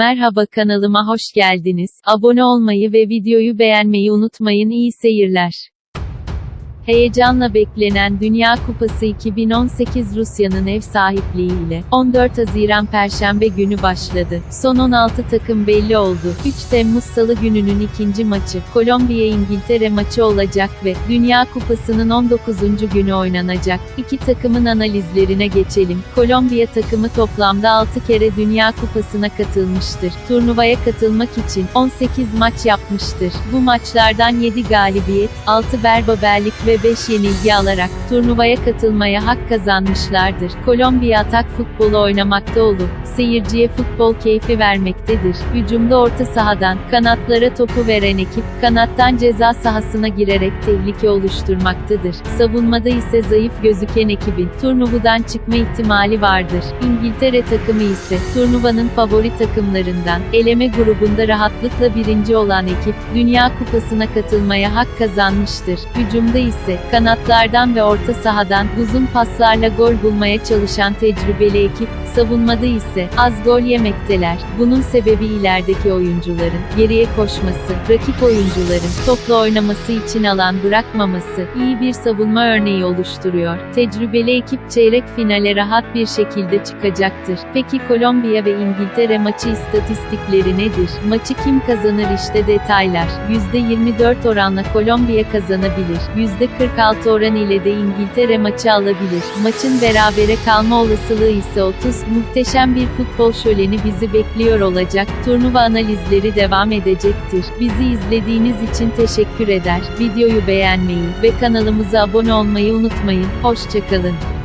Merhaba kanalıma hoş geldiniz. Abone olmayı ve videoyu beğenmeyi unutmayın. İyi seyirler. Heyecanla beklenen Dünya Kupası 2018 Rusya'nın ev sahipliğiyle 14 Haziran Perşembe günü başladı. Son 16 takım belli oldu. 3 Temmuz Salı gününün ikinci maçı Kolombiya-İngiltere maçı olacak ve Dünya Kupası'nın 19. günü oynanacak. İki takımın analizlerine geçelim. Kolombiya takımı toplamda 6 kere Dünya Kupası'na katılmıştır. Turnuvaya katılmak için 18 maç yapmıştır. Bu maçlardan 7 galibiyet, 6 berbaberlik ve 5 yenilgi alarak turnuvaya katılmaya hak kazanmışlardır. Kolombiya atak futbolu oynamakta olup seyirciye futbol keyfi vermektedir. Hücumda orta sahadan kanatlara topu veren ekip kanattan ceza sahasına girerek tehlike oluşturmaktadır. Savunmada ise zayıf gözüken ekibin turnuvadan çıkma ihtimali vardır. İngiltere takımı ise turnuvanın favori takımlarından eleme grubunda rahatlıkla birinci olan ekip Dünya Kupası'na katılmaya hak kazanmıştır. Hücumda ise kanatlardan ve orta sahadan uzun paslarla gol bulmaya çalışan tecrübeli ekip savunmada ise az gol yemekteler. Bunun sebebi ilerideki oyuncuların geriye koşması, rakip oyuncuların topla oynaması için alan bırakmaması iyi bir savunma örneği oluşturuyor. Tecrübeli ekip çeyrek finale rahat bir şekilde çıkacaktır. Peki Kolombiya ve İngiltere maçı istatistikleri nedir? Maçı kim kazanır işte detaylar. %24 oranla Kolombiya kazanabilir. %46 oran ile de İngiltere maçı alabilir. Maçın berabere kalma olasılığı ise 30. Muhteşem bir futbol şöleni bizi bekliyor olacak. Turnuva analizleri devam edecektir. Bizi izlediğiniz için teşekkür eder. Videoyu beğenmeyi ve kanalımıza abone olmayı unutmayın. Hoşçakalın.